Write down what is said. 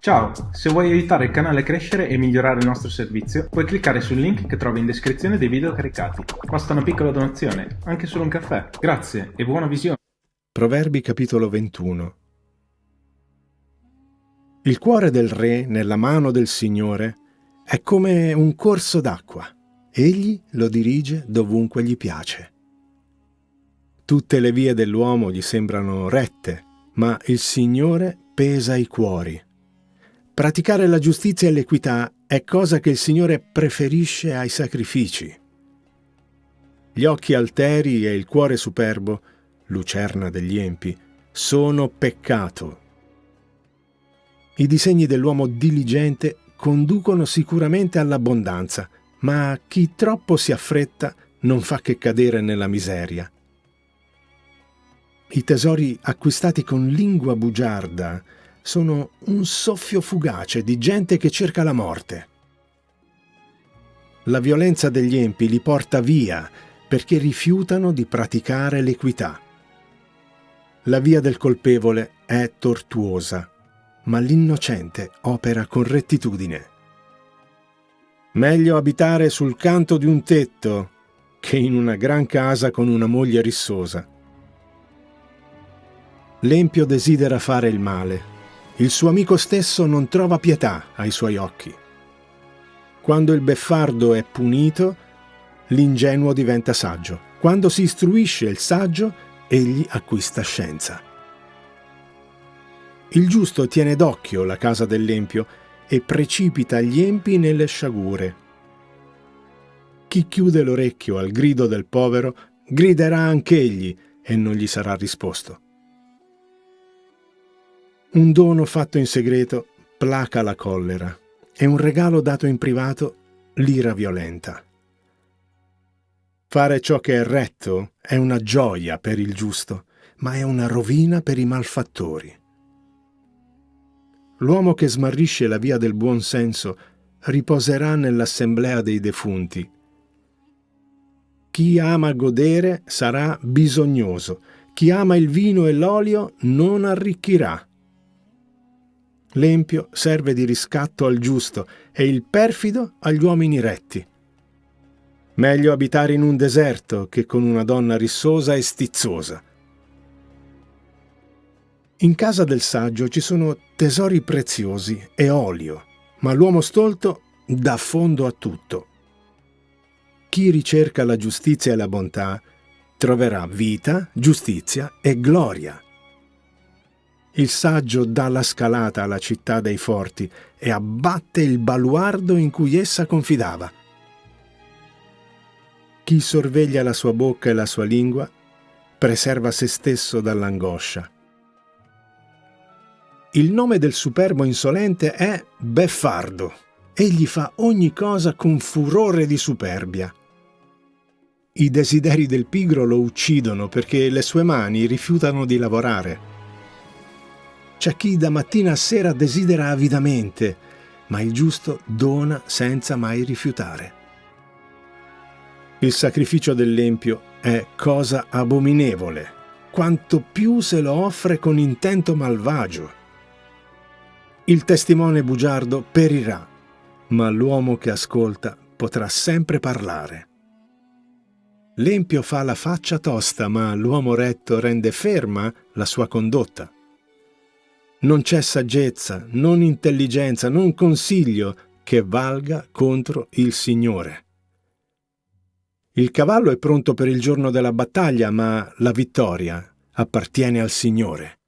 Ciao, se vuoi aiutare il canale a crescere e migliorare il nostro servizio, puoi cliccare sul link che trovi in descrizione dei video caricati. Basta una piccola donazione, anche solo un caffè. Grazie e buona visione. Proverbi capitolo 21 Il cuore del re nella mano del Signore è come un corso d'acqua. Egli lo dirige dovunque gli piace. Tutte le vie dell'uomo gli sembrano rette, ma il Signore pesa i cuori. Praticare la giustizia e l'equità è cosa che il Signore preferisce ai sacrifici. Gli occhi alteri e il cuore superbo, lucerna degli empi, sono peccato. I disegni dell'uomo diligente conducono sicuramente all'abbondanza, ma chi troppo si affretta non fa che cadere nella miseria. I tesori acquistati con lingua bugiarda sono un soffio fugace di gente che cerca la morte. La violenza degli empi li porta via perché rifiutano di praticare l'equità. La via del colpevole è tortuosa, ma l'innocente opera con rettitudine. Meglio abitare sul canto di un tetto che in una gran casa con una moglie rissosa. L'empio desidera fare il male. Il suo amico stesso non trova pietà ai suoi occhi. Quando il beffardo è punito, l'ingenuo diventa saggio. Quando si istruisce il saggio, egli acquista scienza. Il giusto tiene d'occhio la casa dell'empio e precipita gli empi nelle sciagure. Chi chiude l'orecchio al grido del povero, griderà anch'egli e non gli sarà risposto. Un dono fatto in segreto placa la collera e un regalo dato in privato l'ira violenta. Fare ciò che è retto è una gioia per il giusto, ma è una rovina per i malfattori. L'uomo che smarrisce la via del buon senso riposerà nell'assemblea dei defunti. Chi ama godere sarà bisognoso, chi ama il vino e l'olio non arricchirà. L'empio serve di riscatto al giusto e il perfido agli uomini retti. Meglio abitare in un deserto che con una donna rissosa e stizzosa. In casa del saggio ci sono tesori preziosi e olio, ma l'uomo stolto dà fondo a tutto. Chi ricerca la giustizia e la bontà troverà vita, giustizia e gloria. Il saggio dà la scalata alla città dei forti e abbatte il baluardo in cui essa confidava. Chi sorveglia la sua bocca e la sua lingua preserva se stesso dall'angoscia. Il nome del superbo insolente è Beffardo. Egli fa ogni cosa con furore di superbia. I desideri del pigro lo uccidono perché le sue mani rifiutano di lavorare. C'è chi da mattina a sera desidera avidamente, ma il giusto dona senza mai rifiutare. Il sacrificio dell'empio è cosa abominevole, quanto più se lo offre con intento malvagio. Il testimone bugiardo perirà, ma l'uomo che ascolta potrà sempre parlare. L'empio fa la faccia tosta, ma l'uomo retto rende ferma la sua condotta. Non c'è saggezza, non intelligenza, non consiglio che valga contro il Signore. Il cavallo è pronto per il giorno della battaglia, ma la vittoria appartiene al Signore.